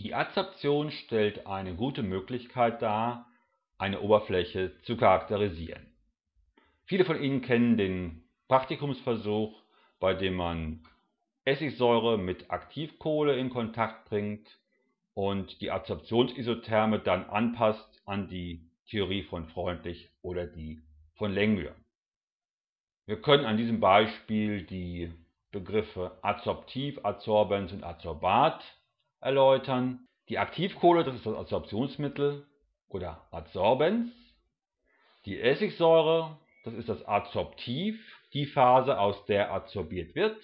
Die Adsorption stellt eine gute Möglichkeit dar, eine Oberfläche zu charakterisieren. Viele von Ihnen kennen den Praktikumsversuch, bei dem man Essigsäure mit Aktivkohle in Kontakt bringt und die Adsorptionsisotherme dann anpasst an die Theorie von Freundlich oder die von Lengmuir. Wir können an diesem Beispiel die Begriffe Adsorptiv, Adsorbens und Adsorbat erläutern. Die Aktivkohle, das ist das Adsorptionsmittel oder Adsorbens. Die Essigsäure, das ist das Adsorptiv, die Phase, aus der adsorbiert wird.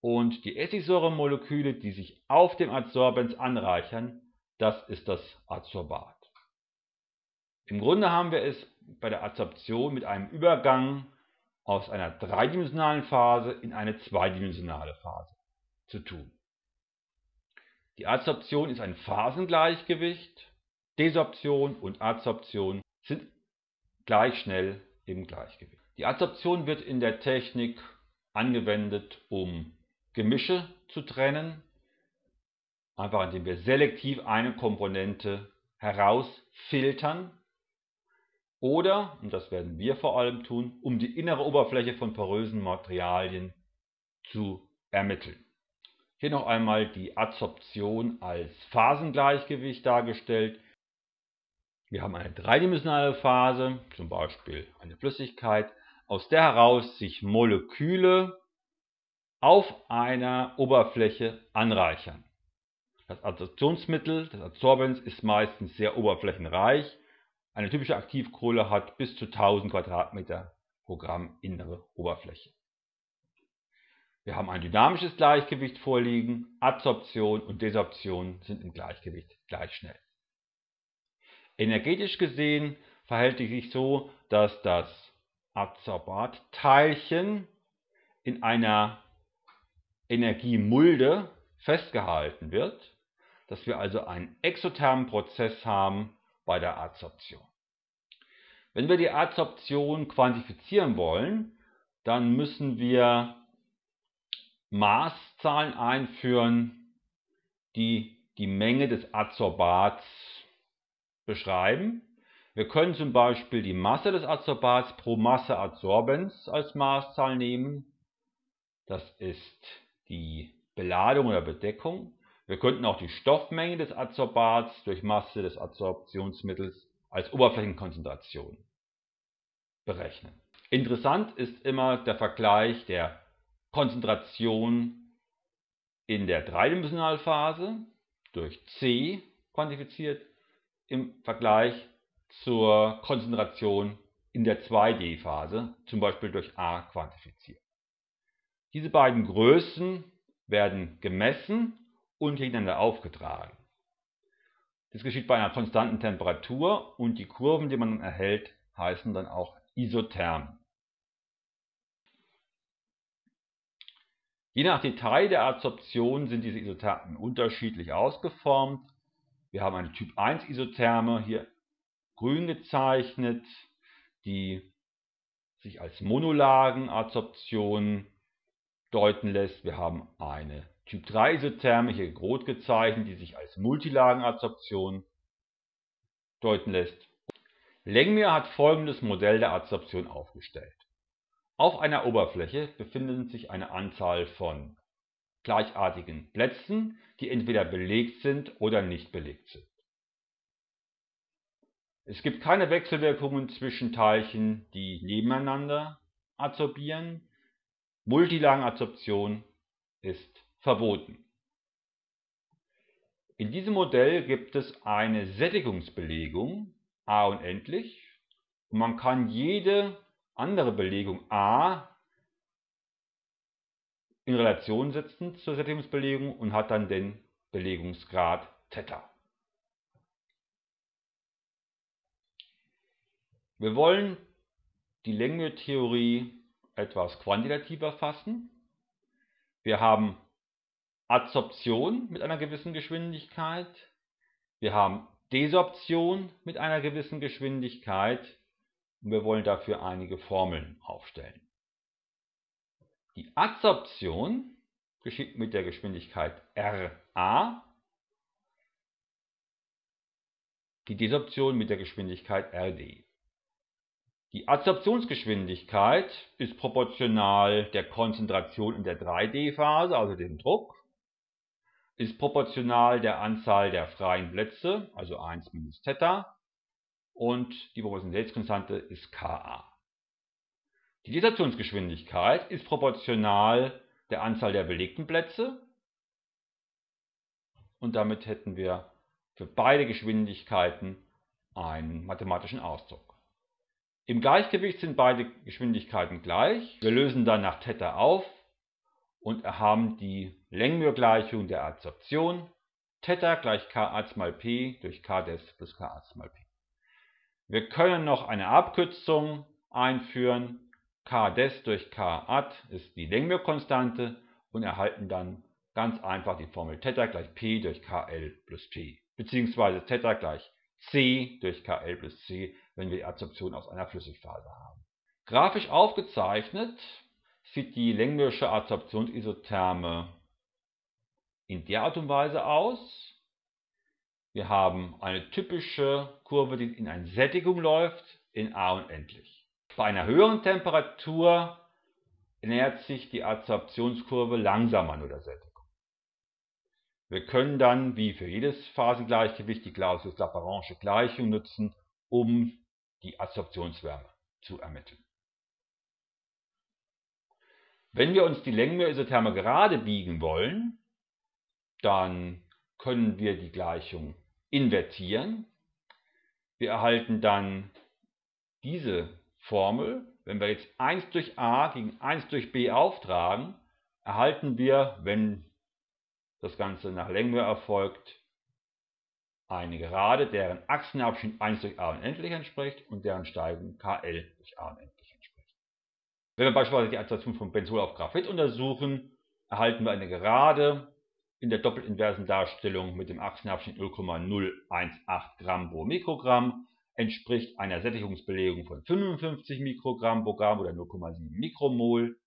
Und die Essigsäuremoleküle, die sich auf dem Adsorbens anreichern, das ist das Adsorbat. Im Grunde haben wir es bei der Adsorption mit einem Übergang aus einer dreidimensionalen Phase in eine zweidimensionale Phase zu tun. Die Adsorption ist ein Phasengleichgewicht, Desorption und Adsorption sind gleich schnell im Gleichgewicht. Die Adsorption wird in der Technik angewendet, um Gemische zu trennen, einfach indem wir selektiv eine Komponente herausfiltern oder, und das werden wir vor allem tun, um die innere Oberfläche von porösen Materialien zu ermitteln. Hier noch einmal die Adsorption als Phasengleichgewicht dargestellt. Wir haben eine dreidimensionale Phase, zum Beispiel eine Flüssigkeit, aus der heraus sich Moleküle auf einer Oberfläche anreichern. Das Adsorptionsmittel, das Adsorbens, ist meistens sehr oberflächenreich eine typische Aktivkohle hat bis zu 1000 Quadratmeter pro Gramm innere Oberfläche. Wir haben ein dynamisches Gleichgewicht vorliegen, Adsorption und Desorption sind im Gleichgewicht gleich schnell. Energetisch gesehen verhält es sich so, dass das Adsorbatteilchen in einer Energiemulde festgehalten wird, dass wir also einen exothermen Prozess haben, bei der Adsorption. Wenn wir die Adsorption quantifizieren wollen, dann müssen wir Maßzahlen einführen, die die Menge des Adsorbats beschreiben. Wir können zum Beispiel die Masse des Adsorbats pro Masse Adsorbens als Maßzahl nehmen. Das ist die Beladung oder Bedeckung. Wir könnten auch die Stoffmenge des Adsorbats durch Masse des Adsorptionsmittels als Oberflächenkonzentration berechnen. Interessant ist immer der Vergleich der Konzentration in der Dreidimensionalphase durch C quantifiziert im Vergleich zur Konzentration in der 2D-Phase, zum Beispiel durch A quantifiziert. Diese beiden Größen werden gemessen und gegeneinander aufgetragen. Das geschieht bei einer konstanten Temperatur und die Kurven, die man erhält, heißen dann auch Isothermen. Je nach Detail der Adsorption sind diese Isothermen unterschiedlich ausgeformt. Wir haben eine Typ 1 Isotherme, hier grün gezeichnet, die sich als Monolagenadsorption deuten lässt. Wir haben eine Typ 3 Isotherme, hier rot gezeichnet, die sich als Multilagenadsorption deuten lässt. Lengmir hat folgendes Modell der Adsorption aufgestellt. Auf einer Oberfläche befinden sich eine Anzahl von gleichartigen Plätzen, die entweder belegt sind oder nicht belegt sind. Es gibt keine Wechselwirkungen zwischen Teilchen, die nebeneinander adsorbieren. Multilagenadsorption ist verboten. In diesem Modell gibt es eine Sättigungsbelegung a unendlich und man kann jede andere Belegung a in Relation setzen zur Sättigungsbelegung und hat dann den Belegungsgrad Theta. Wir wollen die Längentheorie etwas quantitativer fassen. Wir haben Adsorption mit einer gewissen Geschwindigkeit. Wir haben Desorption mit einer gewissen Geschwindigkeit und wir wollen dafür einige Formeln aufstellen. Die Adsorption geschieht mit der Geschwindigkeit RA die Desorption mit der Geschwindigkeit Rd. Die Adsorptionsgeschwindigkeit ist proportional der Konzentration in der 3D-Phase, also dem Druck, ist proportional der Anzahl der freien Plätze, also 1 minus Theta, und die Proportionalitätskonstante ist Ka. Die Desorptionsgeschwindigkeit ist proportional der Anzahl der belegten Plätze und damit hätten wir für beide Geschwindigkeiten einen mathematischen Ausdruck. Im Gleichgewicht sind beide Geschwindigkeiten gleich. Wir lösen dann nach Theta auf und haben die Längenmührgleichung der Adsorption. Theta gleich Ka mal P durch K des plus Ka mal P. Wir können noch eine Abkürzung einführen. K des durch K ad ist die Längenmührkonstante und erhalten dann ganz einfach die Formel Theta gleich P durch KL plus P. Beziehungsweise Theta gleich C durch KL plus C, wenn wir die Adsorption aus einer Flüssigphase haben. Grafisch aufgezeichnet sieht die Länglische Adsorptionsisotherme in der Art und Weise aus. Wir haben eine typische Kurve, die in eine Sättigung läuft, in A unendlich. Bei einer höheren Temperatur nähert sich die Adsorptionskurve langsamer nur der Sättigung. Wir können dann, wie für jedes Phasengleichgewicht, die Clausius-Lapérange Gleichung nutzen, um die Adsorptionswärme zu ermitteln. Wenn wir uns die Längenmühr-Isotherme gerade biegen wollen, dann können wir die Gleichung invertieren. Wir erhalten dann diese Formel. Wenn wir jetzt 1 durch a gegen 1 durch b auftragen, erhalten wir, wenn das Ganze nach Längenmühr erfolgt, eine Gerade, deren Achsenabschnitt 1 durch a unendlich entspricht und deren Steigung kl durch a unendlich entspricht. Wenn wir beispielsweise die Adsorption von Benzol auf Graphit untersuchen, erhalten wir eine Gerade in der doppelinversen Darstellung mit dem Achsenabschnitt 0,018 Gramm pro Mikrogramm entspricht einer Sättigungsbelegung von 55 Mikrogramm pro Gramm oder 0,7 Mikromol.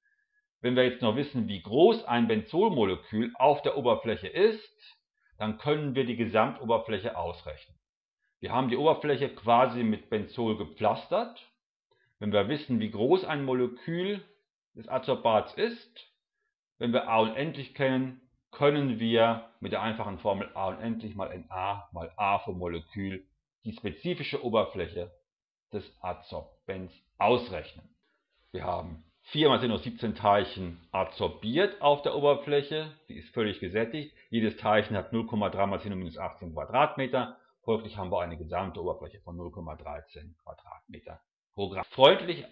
Wenn wir jetzt noch wissen, wie groß ein Benzolmolekül auf der Oberfläche ist, dann können wir die Gesamtoberfläche ausrechnen. Wir haben die Oberfläche quasi mit Benzol gepflastert. Wenn wir wissen, wie groß ein Molekül des Adsorbats ist, wenn wir A unendlich kennen, können wir mit der einfachen Formel A unendlich mal Na mal A vom Molekül die spezifische Oberfläche des Adsorbents ausrechnen. Wir haben 4 mal 10 hoch 17 Teilchen adsorbiert auf der Oberfläche. Die ist völlig gesättigt. Jedes Teilchen hat 0,3 mal 10 hoch minus 18 Quadratmeter. Folglich haben wir eine gesamte Oberfläche von 0,13 Quadratmeter pro Gramm. Freundlich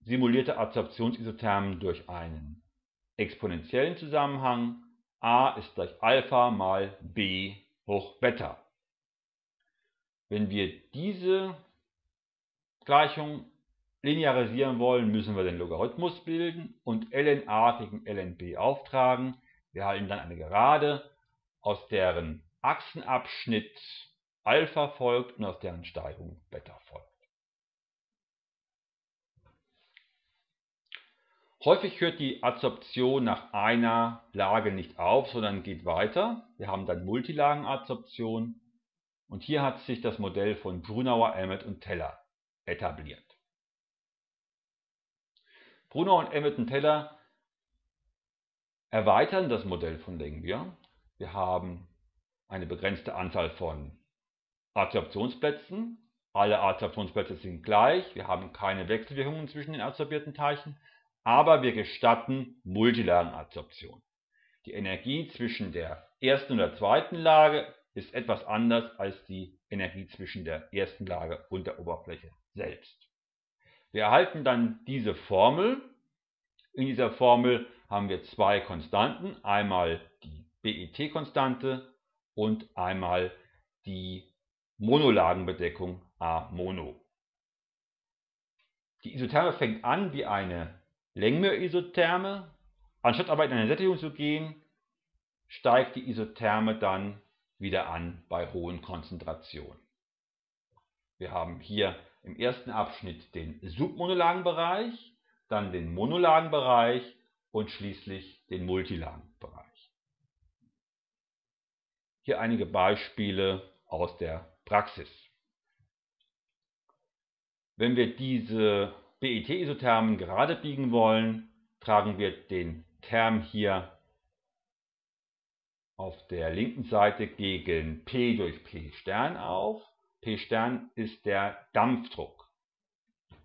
simulierte Adsorptionsisothermen durch einen exponentiellen Zusammenhang. A ist gleich Alpha mal b hoch Beta. Wenn wir diese Gleichung linearisieren wollen, müssen wir den Logarithmus bilden und ln a gegen ln b auftragen. Wir erhalten dann eine Gerade, aus deren Achsenabschnitt Alpha folgt und aus deren Steigung Beta folgt. Häufig hört die Adsorption nach einer Lage nicht auf, sondern geht weiter. Wir haben dann Multilagenadsorption und hier hat sich das Modell von Brunauer, Emmett und Teller etabliert. Brunner und Emerton Teller erweitern das Modell von Langmuir. Wir haben eine begrenzte Anzahl von Adsorptionsplätzen. Alle Adsorptionsplätze sind gleich. Wir haben keine Wechselwirkungen zwischen den adsorbierten Teilchen, aber wir gestatten Multilagenadsorption. Die Energie zwischen der ersten und der zweiten Lage ist etwas anders als die Energie zwischen der ersten Lage und der Oberfläche selbst. Wir erhalten dann diese Formel. In dieser Formel haben wir zwei Konstanten, einmal die BET-Konstante und einmal die Monolagenbedeckung A Mono. Die Isotherme fängt an wie eine Längmühr-Isotherme. Anstatt aber in eine Sättigung zu gehen, steigt die Isotherme dann wieder an bei hohen Konzentrationen. Wir haben hier im ersten Abschnitt den Submonolagenbereich, dann den Monolagenbereich und schließlich den Multilagenbereich. Hier einige Beispiele aus der Praxis. Wenn wir diese BET-Isothermen gerade biegen wollen, tragen wir den Term hier auf der linken Seite gegen P durch P Stern auf. P Stern ist der Dampfdruck.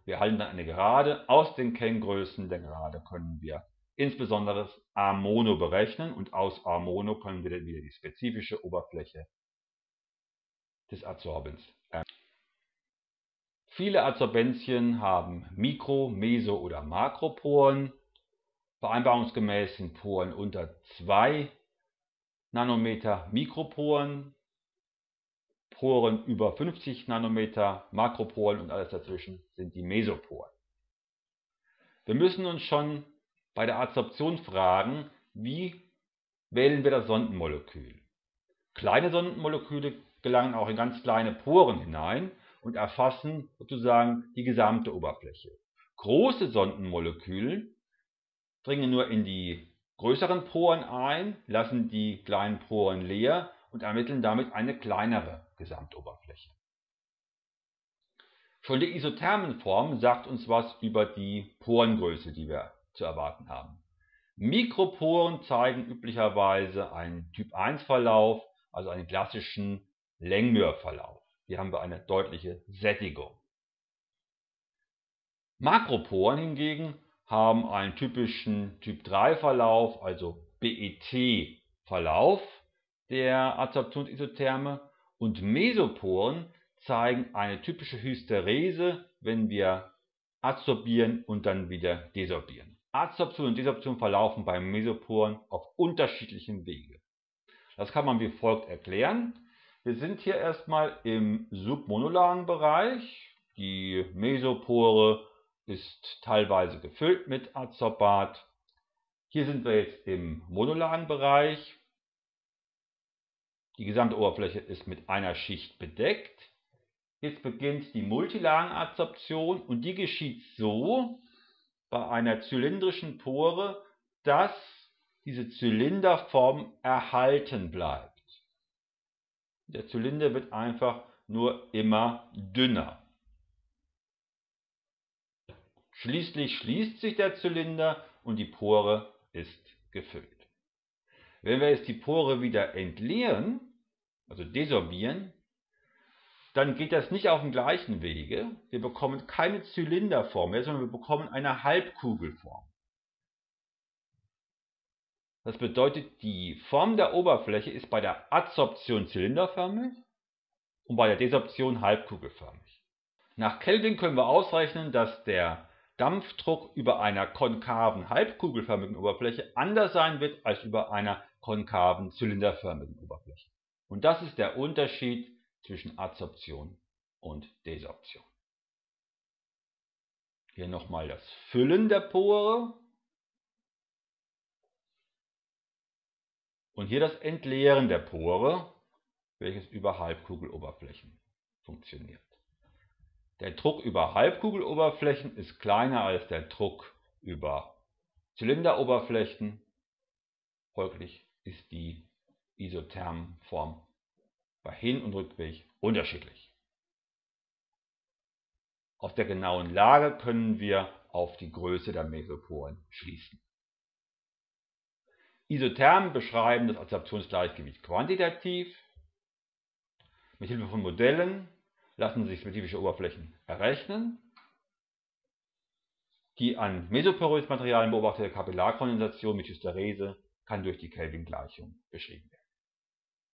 Wir halten dann eine Gerade. Aus den Kenngrößen der Gerade können wir insbesondere das A Mono berechnen und aus A Mono können wir dann wieder die spezifische Oberfläche des Adsorbens. Viele Adsorbenzien haben Mikro-, Meso- oder Makroporen. Vereinbarungsgemäß sind Poren unter 2 Nanometer Mikroporen, Poren über 50 Nanometer Makroporen und alles dazwischen sind die Mesoporen. Wir müssen uns schon bei der Adsorption fragen, wie wählen wir das Sondenmolekül. Kleine Sondenmoleküle gelangen auch in ganz kleine Poren hinein und erfassen sozusagen die gesamte Oberfläche. Große Sondenmoleküle dringen nur in die größeren Poren ein, lassen die kleinen Poren leer und ermitteln damit eine kleinere Gesamtoberfläche. Schon die Isothermenform sagt uns was über die Porengröße, die wir zu erwarten haben. Mikroporen zeigen üblicherweise einen Typ-1-Verlauf, also einen klassischen Längmührverlauf. Hier haben wir eine deutliche Sättigung. Makroporen hingegen haben einen typischen Typ-3-Verlauf, also BET-Verlauf der Adsorptionsisotherme und Mesoporen zeigen eine typische Hysterese, wenn wir adsorbieren und dann wieder desorbieren. Adsorption und Desorption verlaufen bei Mesoporen auf unterschiedlichen Wege. Das kann man wie folgt erklären. Wir sind hier erstmal im submonolaren Bereich. Die Mesopore ist teilweise gefüllt mit Adsorbat. Hier sind wir jetzt im monolaren Bereich. Die gesamte Oberfläche ist mit einer Schicht bedeckt. Jetzt beginnt die Multilagenadsorption und die geschieht so bei einer zylindrischen Pore, dass diese Zylinderform erhalten bleibt. Der Zylinder wird einfach nur immer dünner. Schließlich schließt sich der Zylinder und die Pore ist gefüllt. Wenn wir jetzt die Pore wieder entleeren, also desorbieren, dann geht das nicht auf dem gleichen Wege. Wir bekommen keine Zylinderform mehr, sondern wir bekommen eine Halbkugelform. Das bedeutet, die Form der Oberfläche ist bei der Adsorption zylinderförmig und bei der Desorption halbkugelförmig. Nach Kelvin können wir ausrechnen, dass der Dampfdruck über einer konkaven halbkugelförmigen Oberfläche anders sein wird als über einer konkaven zylinderförmigen Oberfläche. Und das ist der Unterschied zwischen Adsorption und Desorption. Hier nochmal das Füllen der Pore. Und hier das Entleeren der Pore, welches über Halbkugeloberflächen funktioniert. Der Druck über Halbkugeloberflächen ist kleiner als der Druck über Zylinderoberflächen. Folglich ist die Isothermform bei Hin- und Rückweg unterschiedlich. Aus der genauen Lage können wir auf die Größe der Mesoporen schließen. Isothermen beschreiben das Adsorptionsgleichgewicht quantitativ. Mit Hilfe von Modellen lassen sich spezifische Oberflächen errechnen. Die an mesoporös Materialien beobachtete Kapillarkondensation mit Hysterese kann durch die Kelvin-Gleichung beschrieben werden.